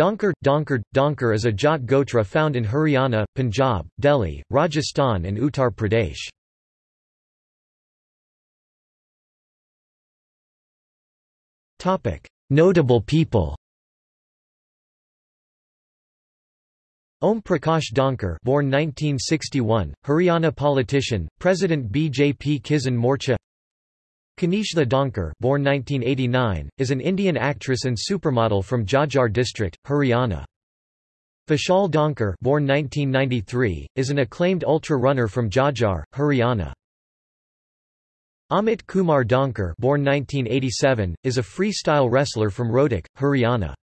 Dhankhar, Dhankhar, Dhankhar is a Jat Gotra found in Haryana, Punjab, Delhi, Rajasthan and Uttar Pradesh. Notable people Om Prakash Dhankhar born 1961, Haryana politician, President BJP Kisan Morcha Kanishtha Dhankhar born 1989, is an Indian actress and supermodel from Jhajjar district, Haryana. Vishal Dhankhar born 1993, is an acclaimed ultra-runner from Jhajjar, Haryana. Amit Kumar Dhankhar born 1987, is a freestyle wrestler from Rohtak, Haryana.